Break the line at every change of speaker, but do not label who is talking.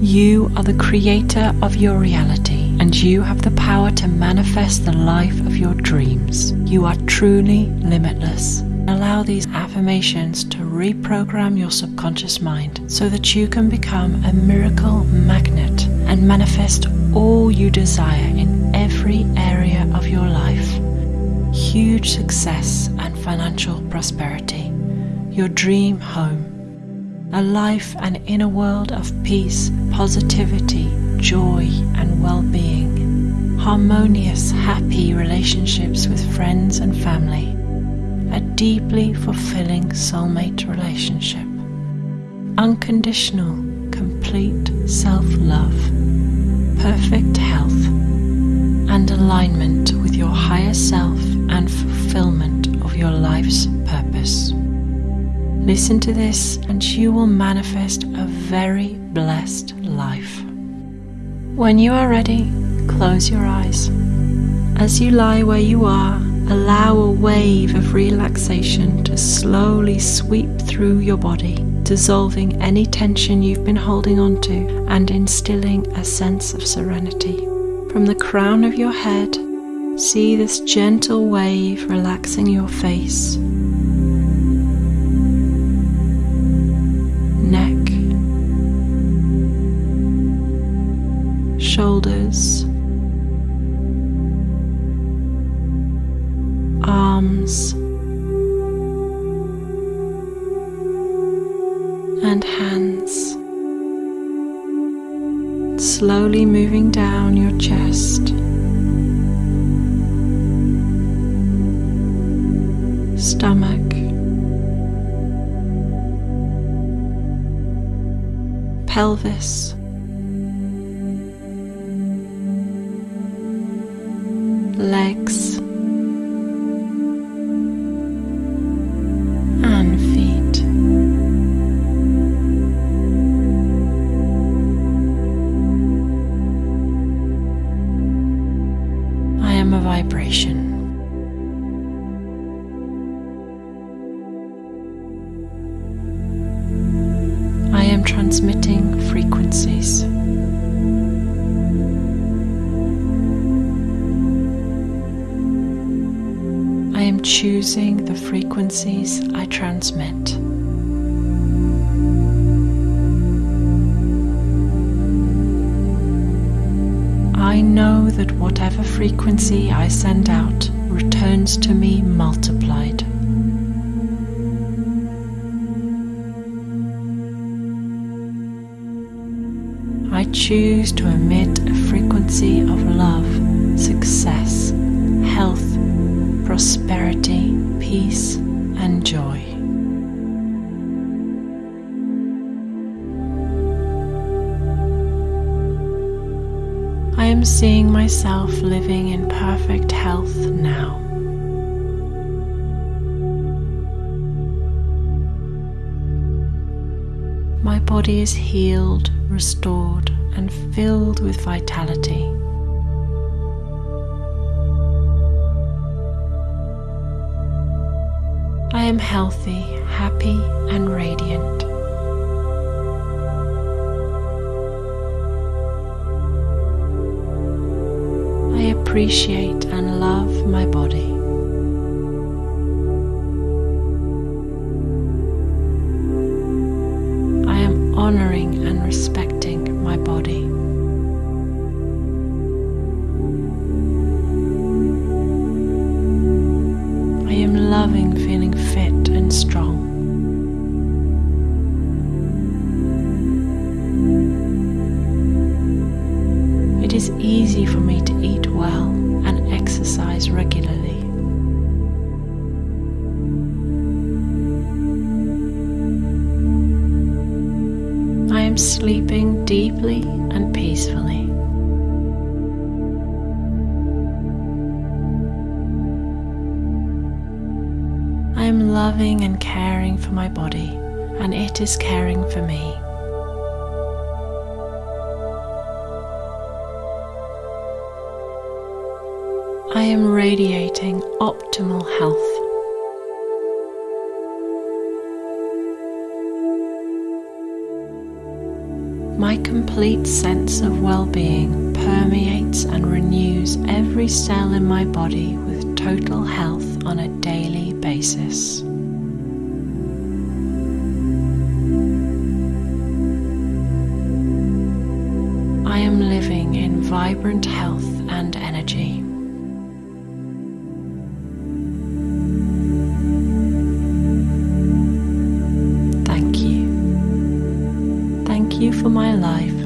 You are the creator of your reality and you have the power to manifest the life of your dreams. You are truly limitless. Allow these affirmations to reprogram your subconscious mind so that you can become a miracle magnet and manifest all you desire in every area of your life. Huge success and financial prosperity, your dream home, a life and inner world of peace, positivity, joy, and well being, harmonious, happy relationships with friends and family. A deeply fulfilling soulmate relationship, unconditional, complete self love, perfect health, and alignment with your higher self Listen to this, and you will manifest a very blessed life. When you are ready, close your eyes. As you lie where you are, Allow a wave of relaxation to slowly sweep through your body, dissolving any tension you've been holding onto and instilling a sense of serenity. From the crown of your head, see this gentle wave relaxing your face, arms and hands, slowly moving down your chest. Stomach, pelvis, legs. Transmitting frequencies. I am choosing the frequencies I transmit. That whatever frequency I send out returns to me multiplied. I choose to emit a frequency of love, success, health, prosperity, peace, and joy. Am seeing myself living in perfect health now. My body is healed restored, and filled with vitality. I am healthy, happy, and radiant. Appreciate and love my body. Am sleeping deeply and peacefully. I am loving and caring for my body, and it is caring for me. I am radiating optimal health. My complete sense of well being permeates and renews every cell in my body with total health on a daily basis. I am living in vibrant health and energy. You for my life